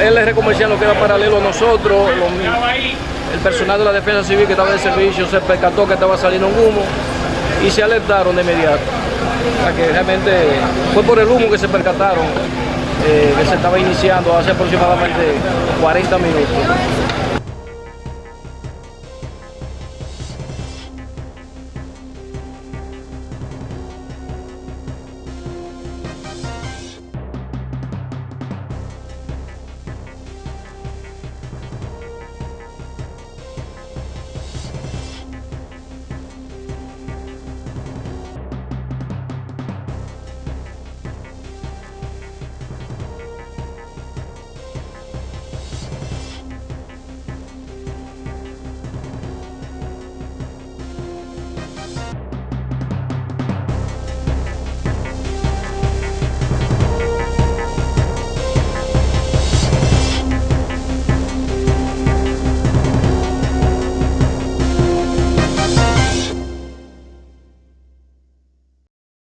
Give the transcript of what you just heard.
El eje comercial no queda paralelo a nosotros, el personal de la defensa civil que estaba de servicio se percató que estaba saliendo un humo y se alertaron de inmediato. O sea que realmente fue por el humo que se percataron, eh, que se estaba iniciando hace aproximadamente 40 minutos.